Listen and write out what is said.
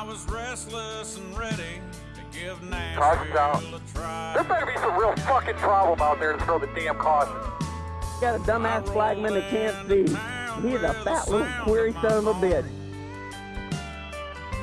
I was restless and ready to give Nashville a try. There better be some real fucking problem out there to throw the damn caution. Got a dumbass flagman that can't see. He's a fat little query son of a bitch.